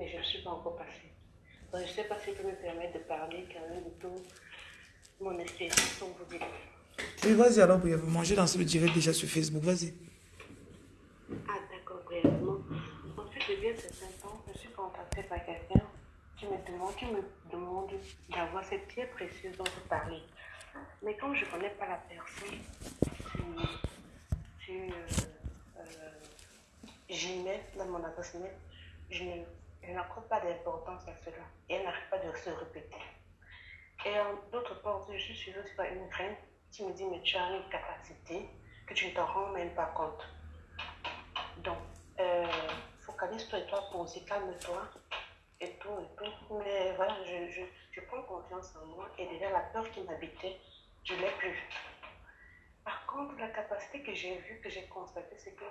mais je ne suis pas encore passée. Donc, je ne sais pas si je peux me permettre de parler quand même de tout mon expérience, comme vous dites. Oui, vas-y alors, brièvement. J'ai lancé le direct déjà sur Facebook. Vas-y. Ah, d'accord, brièvement. En fait, depuis un certain temps, je suis contactée par quelqu'un qui me demande, qui me demande d'avoir cette pierre précieuse dont vous parlez. Mais comme je ne connais pas la personne, euh, euh, j'y mets dans mon adresse mail, je ne elle n'accorde pas d'importance à cela et elle n'arrête pas de se répéter. Et d'autre part, je suis suivie par une reine qui me dit Mais tu as une capacité que tu ne te rends même pas compte. Donc, euh, focalise-toi et toi, poser, calme-toi et tout et tout. Mais voilà, je, je, je, prends confiance en moi et déjà la peur qui m'habitait, je ne l'ai plus. Par contre, la capacité que j'ai vue, que j'ai constatée, c'est que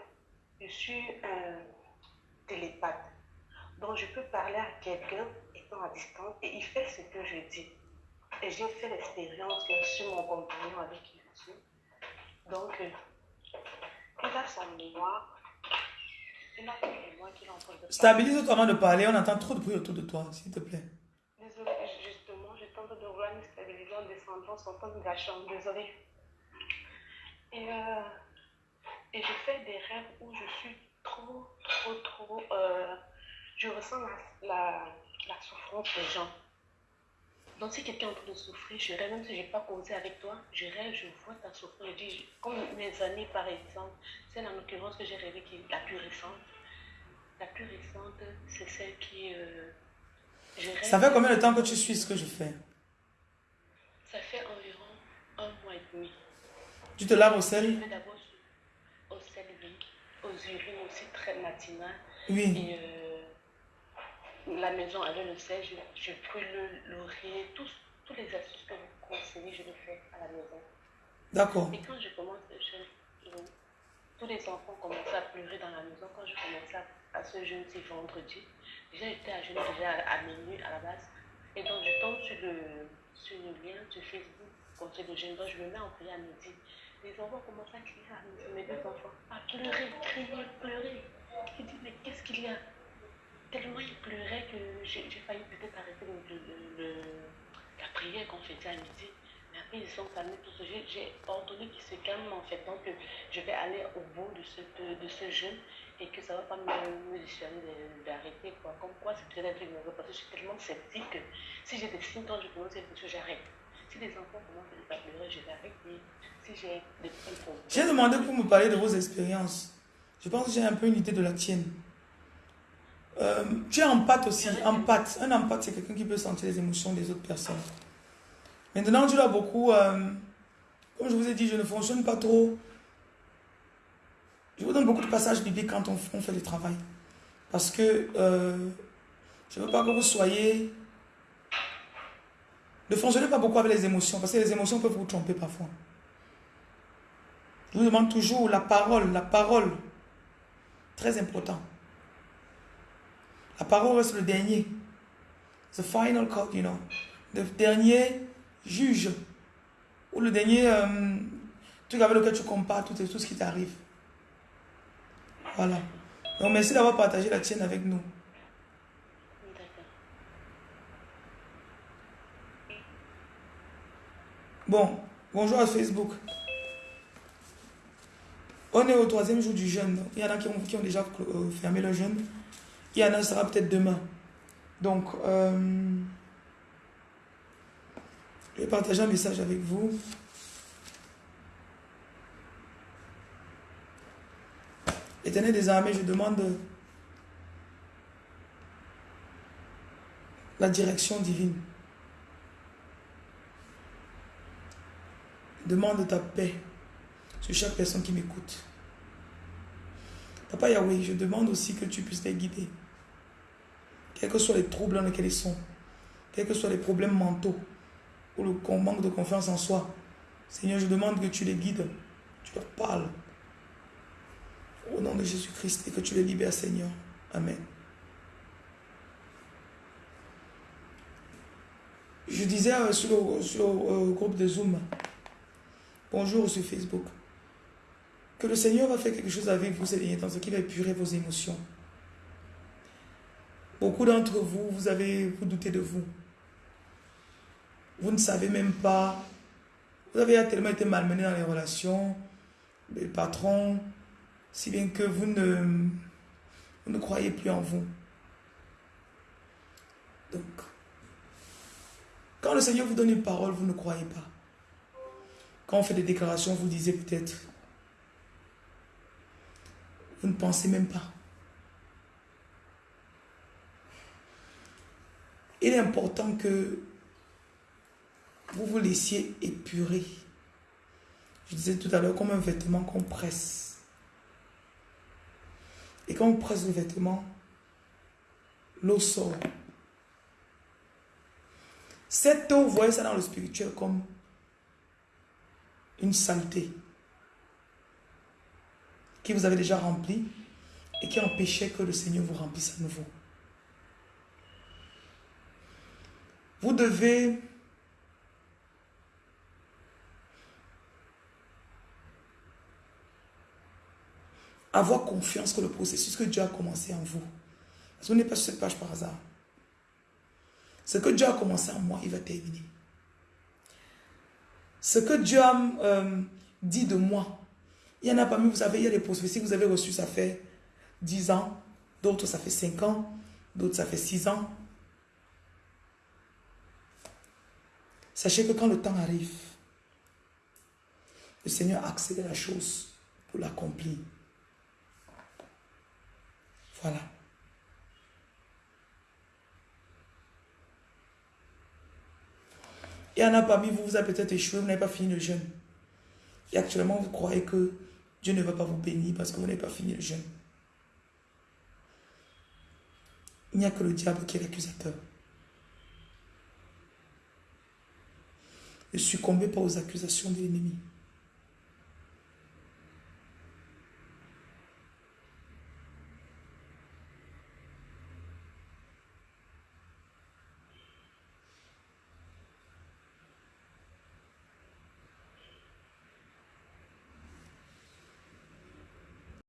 je suis un télépathe. Donc, je peux parler à quelqu'un étant à distance et il fait ce que je dis. Et j'ai fait l'expérience sur mon compagnon avec qui je suis. Donc, euh, il a son mémoire. Il a son mémoire qu'il entend de Stabilise-toi avant de parler. On entend trop de bruit autour de toi, s'il te plaît. Désolée, justement, je tente de vouloir me stabiliser en descendant, sortant de la chambre. Désolée. Et, euh, et je fais des rêves où je suis trop, trop, trop. Euh, je ressens la, la, la, souffrance des gens. Donc, si quelqu'un est en train de souffrir, je rêve, même si je n'ai pas causé avec toi, je rêve, je vois ta souffrance. Je dis, comme mes amis, par exemple, celle en l'occurrence que j'ai rêvé qui est la plus récente. La plus récente, c'est celle qui. Euh, je rêve, Ça fait combien de temps que tu suis ce que je fais? Ça fait environ un mois et demi. Tu te laves au sel Je vais d'abord au sel, oui. Aux urines aussi, très matinales. Oui. Et, euh, la maison avec le sel, je, je brûle le laurier, tous, tous les astuces que vous conseillez, je le fais à la maison. D'accord. Et quand je commence, je, tous les enfants commençaient à pleurer dans la maison quand je commençais à, ce jeûne, c'est vendredi. Déjà, j'étais à jeûner déjà à, minuit à la base. Et donc, je tombe sur le, sur le lien sur Facebook contre le jeûne. Donc, je me mets en prière à midi. Les enfants commencent à crier à mes deux enfants, à pleurer, crier, pleurer. Je dis, mais qu'est-ce qu'il y a? Tellement il pleurait que j'ai failli peut-être arrêter le, le, la prière qu'on faisait à midi. Mais après, ils sont calmés tout ce J'ai ordonné qu'ils se calment en fait. Donc, je vais aller au bout de ce, de, ce jeûne et que ça ne va pas me, me dissuader d'arrêter. Comme quoi, c'est peut-être un truc nouveau parce que je suis tellement sceptique que si j'ai des symptômes, je commence quelque chose, j'arrête. Si les enfants commencent à pleurer, je vais arrêter. Si j'ai des problèmes. J'ai demandé pour me parler de vos expériences. Je pense que j'ai un peu une idée de la tienne. Euh, tu es empathe aussi, empathe. Un empathe, c'est quelqu'un qui peut sentir les émotions des autres personnes. Maintenant, tu l'as beaucoup, euh, comme je vous ai dit, je ne fonctionne pas trop. Je vous donne beaucoup de passages bibliques quand on, fait le travail. Parce que euh, je ne veux pas que vous soyez... Ne fonctionnez pas beaucoup avec les émotions, parce que les émotions peuvent vous tromper parfois. Je vous demande toujours la parole, la parole. Très important. La parole reste le dernier? The final call, you know. Le dernier juge. Ou le dernier euh, truc avec lequel tu compares tout, tout ce qui t'arrive. Voilà. Donc merci d'avoir partagé la tienne avec nous. Bon, bonjour à Facebook. On est au troisième jour du jeûne. Il y en a qui ont, qui ont déjà euh, fermé le jeûne. Il y en a, sera peut-être demain. Donc, euh, je vais partager un message avec vous. Éternel des armées, je demande la direction divine. Demande ta paix sur chaque personne qui m'écoute. Papa Yahweh, je demande aussi que tu puisses les guider. Quels que soient les troubles dans lesquels ils sont, quels que soient les problèmes mentaux ou le manque de confiance en soi, Seigneur, je demande que tu les guides, tu leur parles. Au nom de Jésus-Christ et que tu les libères, Seigneur. Amen. Je disais euh, sur le, euh, groupe de Zoom, bonjour sur Facebook, que le Seigneur va faire quelque chose avec vous ces derniers temps, ce qui va épurer vos émotions. Beaucoup d'entre vous, vous avez, vous doutez de vous. Vous ne savez même pas. Vous avez tellement été malmené dans les relations, les patrons, si bien que vous ne, vous ne croyez plus en vous. Donc, quand le Seigneur vous donne une parole, vous ne croyez pas. Quand on fait des déclarations, vous disiez peut-être, vous ne pensez même pas. Il est important que vous vous laissiez épurer. Je disais tout à l'heure, comme un vêtement qu'on presse. Et quand on presse le vêtement, l'eau sort. Cette eau, vous voyez ça dans le spirituel comme une saleté qui vous avez déjà rempli et qui empêchait que le Seigneur vous remplisse à nouveau. Vous devez avoir confiance que le processus que Dieu a commencé en vous, parce que vous n'êtes pas sur cette page par hasard. Ce que Dieu a commencé en moi, il va terminer. Ce que Dieu a euh, dit de moi, il y en a parmi, vous savez, il y a des prophéties vous avez reçues, ça fait 10 ans, d'autres ça fait 5 ans, d'autres ça fait 6 ans, Sachez que quand le temps arrive, le Seigneur a accéléré la chose pour l'accomplir. Voilà. Il y en a parmi vous, vous avez peut-être échoué, vous n'avez pas fini le jeûne. Et actuellement, vous croyez que Dieu ne va pas vous bénir parce que vous n'avez pas fini le jeûne. Il n'y a que le diable qui est l'accusateur. Ne succombez pas aux accusations de l'ennemi?